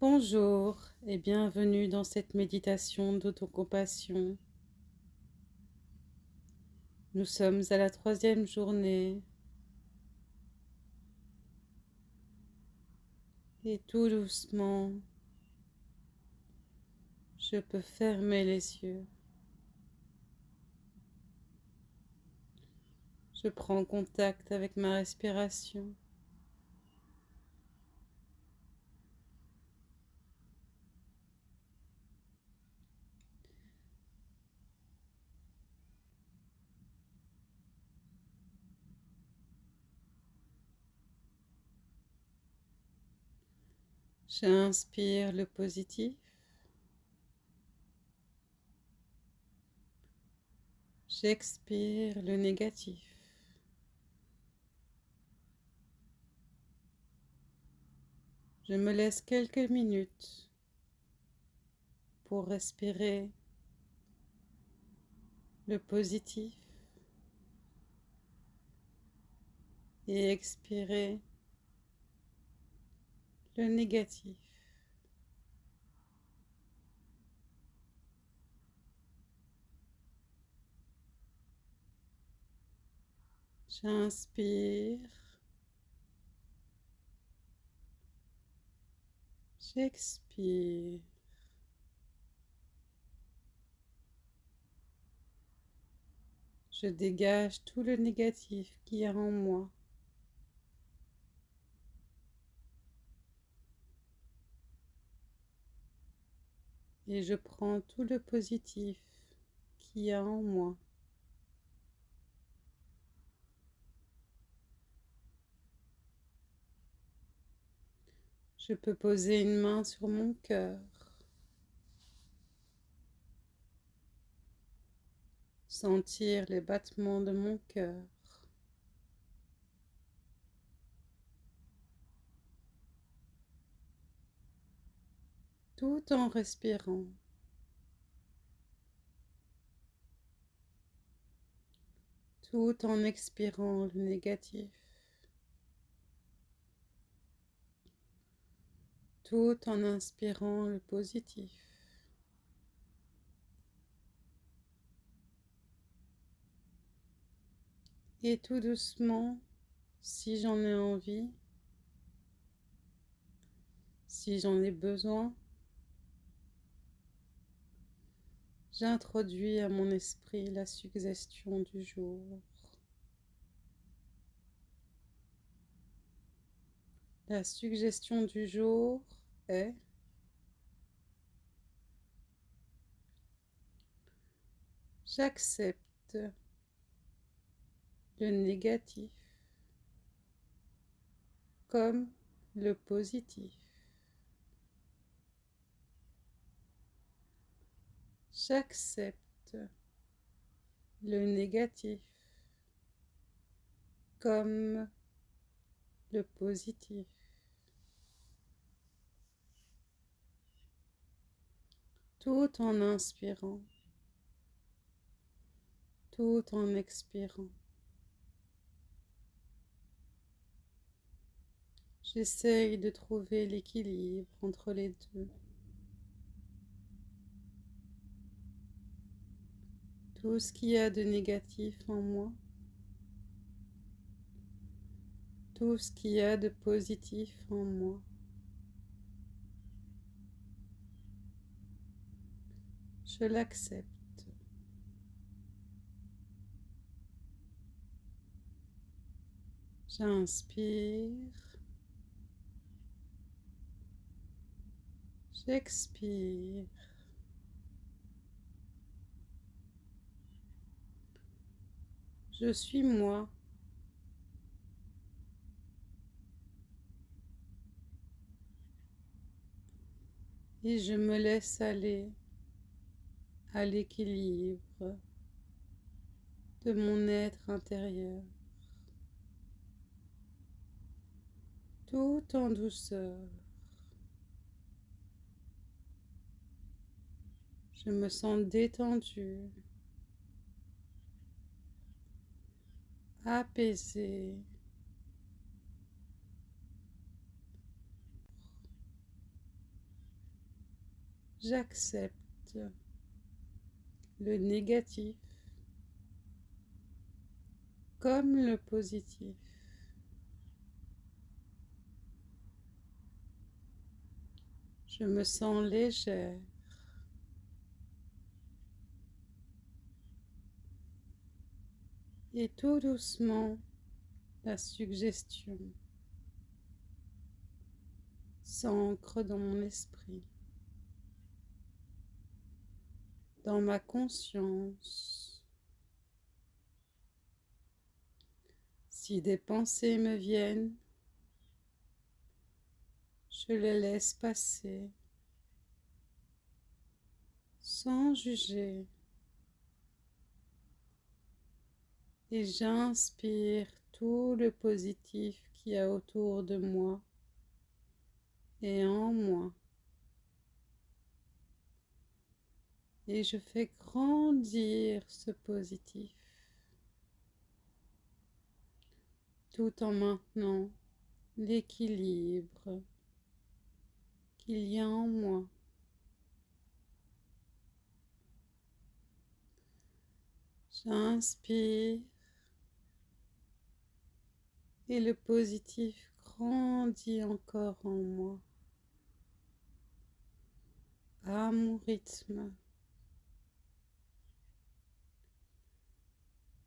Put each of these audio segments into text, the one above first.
Bonjour et bienvenue dans cette méditation d'autocompassion. Nous sommes à la troisième journée et tout doucement, je peux fermer les yeux. Je prends contact avec ma respiration. J'inspire le positif. J'expire le négatif. Je me laisse quelques minutes pour respirer le positif et expirer le négatif. J'inspire. J'expire. Je dégage tout le négatif qui est en moi. Et je prends tout le positif qu'il y a en moi. Je peux poser une main sur mon cœur. Sentir les battements de mon cœur. Tout en respirant. Tout en expirant le négatif. Tout en inspirant le positif. Et tout doucement, si j'en ai envie, si j'en ai besoin, J'introduis à mon esprit la suggestion du jour. La suggestion du jour est J'accepte le négatif comme le positif. J'accepte le négatif comme le positif. Tout en inspirant, tout en expirant. J'essaye de trouver l'équilibre entre les deux. Tout ce qu'il y a de négatif en moi, tout ce qu'il y a de positif en moi. Je l'accepte. J'inspire. J'expire. Je suis moi. Et je me laisse aller à l'équilibre de mon être intérieur, tout en douceur. Je me sens détendue. Apaisé. J'accepte le négatif comme le positif. Je me sens légère. Et tout doucement, la suggestion s'ancre dans mon esprit, dans ma conscience. Si des pensées me viennent, je les laisse passer sans juger et j'inspire tout le positif qu'il y a autour de moi et en moi. Et je fais grandir ce positif tout en maintenant l'équilibre qu'il y a en moi. J'inspire et le positif grandit encore en moi. À mon rythme.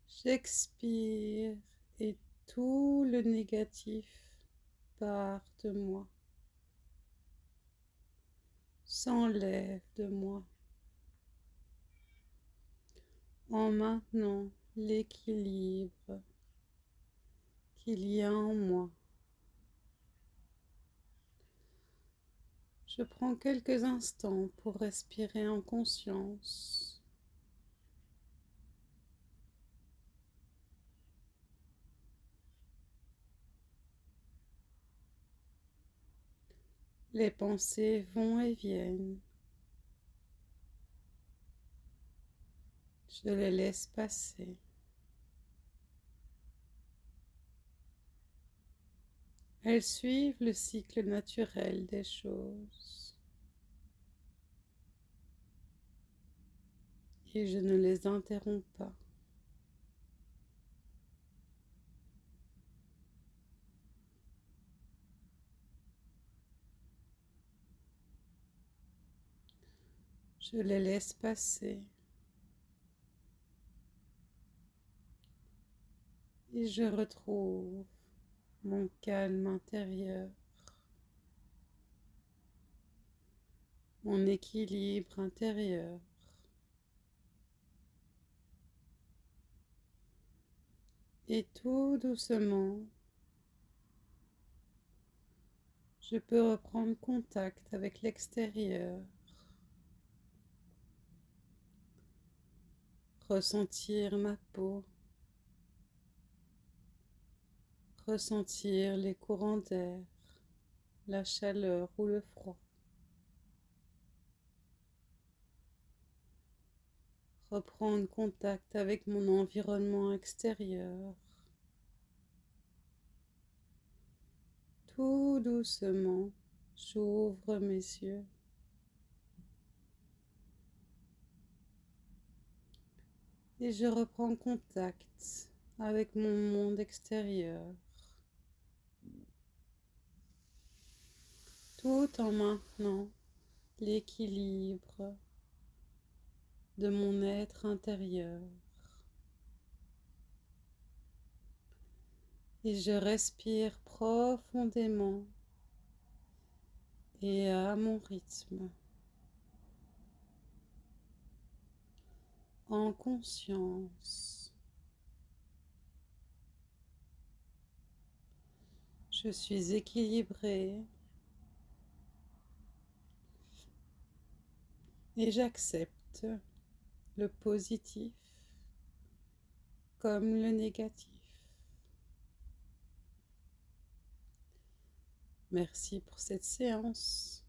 J'expire et tout le négatif part de moi. S'enlève de moi. En maintenant l'équilibre qu'il y a en moi. Je prends quelques instants pour respirer en conscience. Les pensées vont et viennent. Je les laisse passer. Elles suivent le cycle naturel des choses. Et je ne les interromps pas. Je les laisse passer. Et je retrouve mon calme intérieur, mon équilibre intérieur. Et tout doucement, je peux reprendre contact avec l'extérieur. ressentir ma peau, ressentir les courants d'air, la chaleur ou le froid. Reprendre contact avec mon environnement extérieur. Tout doucement, j'ouvre mes yeux. et je reprends contact avec mon monde extérieur, tout en maintenant l'équilibre de mon être intérieur. Et je respire profondément et à mon rythme. en conscience. Je suis équilibré et j'accepte le positif comme le négatif. Merci pour cette séance.